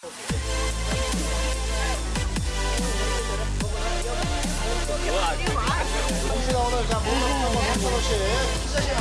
정신아 오늘 자 몸으로 한번 3,000원씩